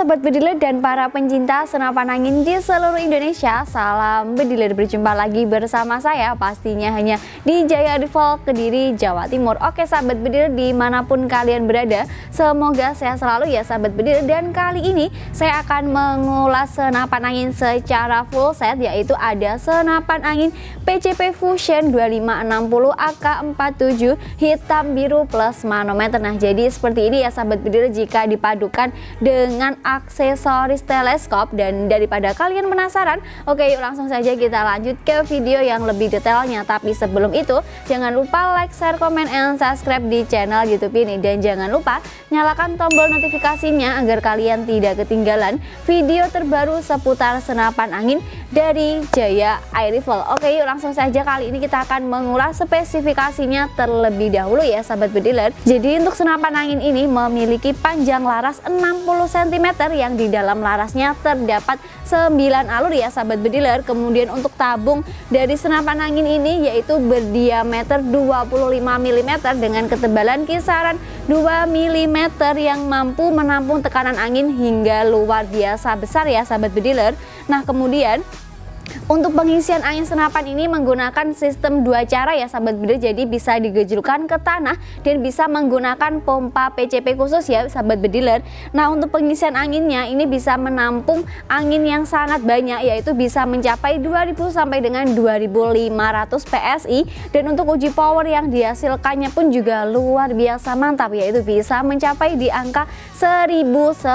Sobat Bediler dan para pencinta senapan angin di seluruh Indonesia Salam Bediler berjumpa lagi bersama saya pastinya hanya di Jaya Rival Kediri, Jawa Timur. Oke Sahabat Bediler di mana pun kalian berada Semoga sehat selalu ya Sahabat Bediler Dan kali ini saya akan mengulas senapan angin secara full set Yaitu ada senapan angin PCP Fusion 2560 AK47 hitam biru plus manometer. Nah jadi seperti ini ya Sahabat Bediler jika dipadukan dengan aksesoris teleskop dan daripada kalian penasaran oke yuk langsung saja kita lanjut ke video yang lebih detailnya. Tapi sebelum itu jangan lupa like, share, komen, and subscribe di channel youtube ini. Dan jangan lupa nyalakan tombol notifikasinya agar kalian tidak ketinggalan video terbaru seputar senapan angin dari Jaya Air Rifle. Oke yuk langsung saja kali ini kita akan mengulas spesifikasinya terlebih dahulu ya sahabat bediler. Jadi untuk senapan angin ini memiliki panjang laras 60 cm yang di dalam larasnya terdapat 9 alur ya sahabat bediler. Kemudian untuk tabung dari senapan angin ini yaitu berdiameter 25 mm dengan ketebalan kisaran 2 mm yang mampu menampung tekanan angin hingga luar biasa besar ya sahabat bediler. Nah kemudian untuk pengisian angin senapan ini menggunakan sistem dua cara ya sahabat bediler jadi bisa digejulkan ke tanah dan bisa menggunakan pompa PCP khusus ya sahabat bediler. Nah untuk pengisian anginnya ini bisa menampung angin yang sangat banyak yaitu bisa mencapai 2000 sampai dengan 2500 PSI dan untuk uji power yang dihasilkannya pun juga luar biasa mantap yaitu bisa mencapai di angka 1100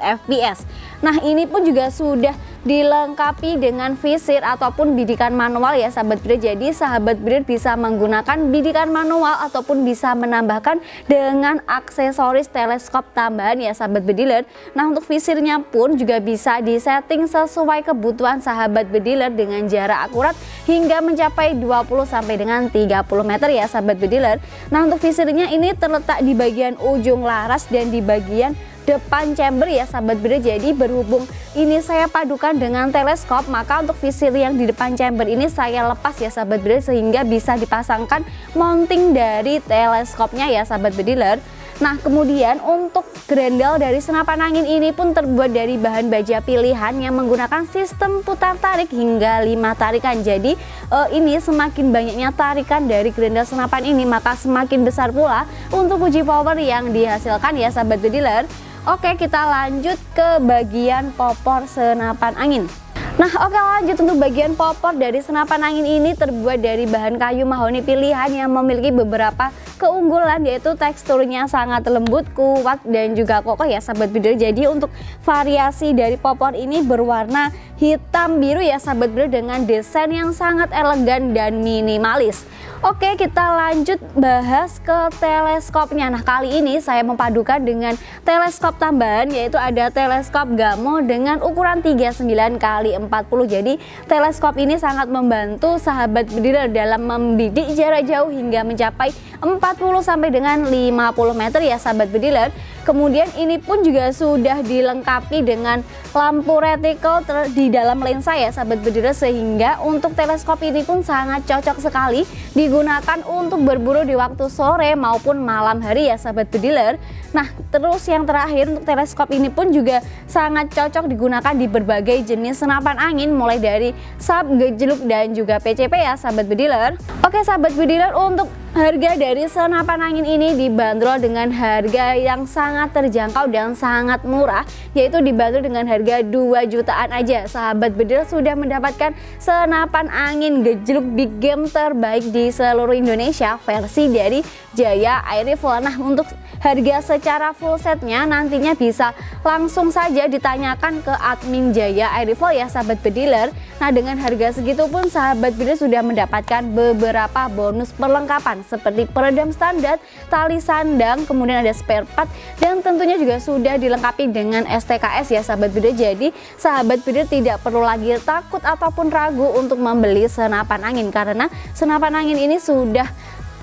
fps nah ini pun juga sudah dilengkapi dengan visir ataupun bidikan manual ya sahabat breeder. Jadi sahabat breeder bisa menggunakan bidikan manual ataupun bisa menambahkan dengan aksesoris teleskop tambahan ya sahabat bediler nah untuk visirnya pun juga bisa disetting sesuai kebutuhan sahabat bediler dengan jarak akurat hingga mencapai 20 sampai dengan 30 meter ya sahabat bediler nah untuk visirnya ini terletak di bagian ujung laras dan di bagian depan chamber ya sahabat beda jadi berhubung ini saya padukan dengan teleskop maka untuk visir yang di depan chamber ini saya lepas ya sahabat beda sehingga bisa dipasangkan mounting dari teleskopnya ya sahabat bediler. Nah kemudian untuk grendel dari senapan angin ini pun terbuat dari bahan baja pilihan yang menggunakan sistem putar tarik hingga 5 tarikan. Jadi uh, ini semakin banyaknya tarikan dari grendel senapan ini maka semakin besar pula untuk uji power yang dihasilkan ya sahabat bediler Oke kita lanjut ke bagian popor senapan angin. Nah oke lanjut untuk bagian popor. Dari senapan angin ini terbuat dari bahan kayu mahoni pilihan yang memiliki beberapa keunggulan yaitu teksturnya sangat lembut, kuat dan juga kokoh ya sahabat bidder. Jadi untuk variasi dari popor ini berwarna hitam biru ya sahabat bidder dengan desain yang sangat elegan dan minimalis. Oke kita lanjut bahas ke teleskopnya Nah kali ini saya memadukan dengan teleskop tambahan yaitu ada teleskop Gamo dengan ukuran 39 kali 40 Jadi teleskop ini sangat membantu sahabat bediler dalam membidik jarak jauh hingga mencapai 40 sampai dengan 50 meter ya sahabat bediler Kemudian ini pun juga sudah dilengkapi dengan lampu reticle di dalam lensa ya sahabat bediler Sehingga untuk teleskop ini pun sangat cocok sekali digunakan untuk berburu di waktu sore maupun malam hari ya sahabat bediler Nah terus yang terakhir untuk teleskop ini pun juga sangat cocok digunakan di berbagai jenis senapan angin mulai dari sub, gejluk dan juga PCP ya sahabat bediler Oke sahabat bediler untuk Harga dari senapan angin ini dibanderol dengan harga yang sangat terjangkau dan sangat murah yaitu dibanderol dengan harga 2 jutaan aja. Sahabat bedil sudah mendapatkan senapan angin gejluk big game terbaik di seluruh Indonesia versi dari Jaya Air Rifle. Nah untuk harga secara full setnya nantinya bisa langsung saja ditanyakan ke admin Jaya Air Rifle ya sahabat bediler. Nah dengan harga segitu pun sahabat bediler sudah mendapatkan beberapa bonus perlengkapan seperti peredam standar, tali sandang, kemudian ada spare part dan tentunya juga sudah dilengkapi dengan STKS ya sahabat bidder. Jadi sahabat bidder tidak perlu lagi takut ataupun ragu untuk membeli senapan angin karena senapan angin ini sudah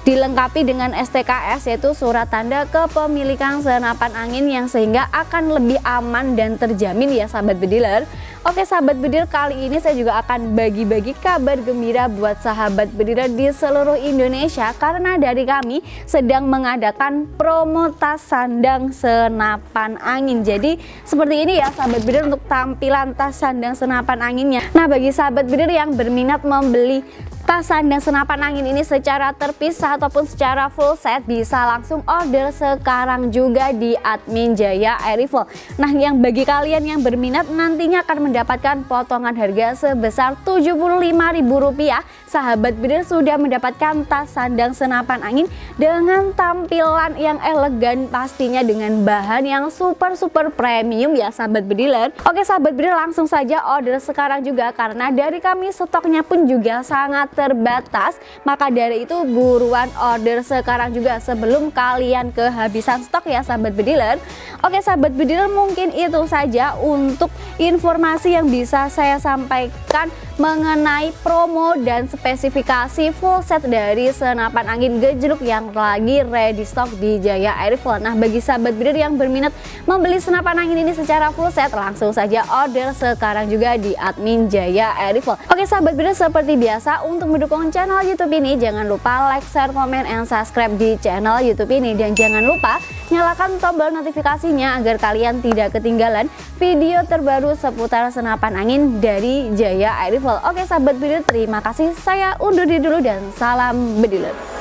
dilengkapi dengan STKS yaitu surat tanda kepemilikan senapan angin yang sehingga akan lebih aman dan terjamin ya sahabat bediler Oke sahabat bediler kali ini saya juga akan bagi-bagi kabar gembira buat sahabat bediler di seluruh Indonesia karena dari kami sedang mengadakan promo tas sandang senapan angin. Jadi seperti ini ya sahabat bediler untuk tampilan tas sandang senapan anginnya. Nah bagi sahabat bediler yang berminat membeli tas sandang senapan angin ini secara terpisah ataupun secara full set bisa langsung order sekarang juga di admin Jaya Airifel nah yang bagi kalian yang berminat nantinya akan mendapatkan potongan harga sebesar Rp75.000 sahabat bidir sudah mendapatkan tas sandang senapan angin dengan tampilan yang elegan pastinya dengan bahan yang super super premium ya sahabat bediler oke sahabat bediler langsung saja order sekarang juga karena dari kami stoknya pun juga sangat terbatas maka dari itu buruan order sekarang juga sebelum kalian kehabisan stok ya sahabat bediler oke sahabat bediler mungkin itu saja untuk informasi yang bisa saya sampaikan mengenai promo dan spesifikasi full set dari senapan angin gejluk yang lagi ready stock di Jaya Airflow. Nah bagi sahabat breeder yang berminat membeli senapan angin ini secara full set langsung saja order sekarang juga di admin Jaya Airflow. Oke sahabat breeder seperti biasa untuk mendukung channel YouTube ini. Jangan lupa like, share, komen, and subscribe di channel YouTube ini. Dan jangan lupa nyalakan tombol notifikasinya agar kalian tidak ketinggalan video terbaru seputar senapan angin dari Jaya Airflow. Oke sahabat bediler terima kasih. Saya undur diri dulu dan salam bediler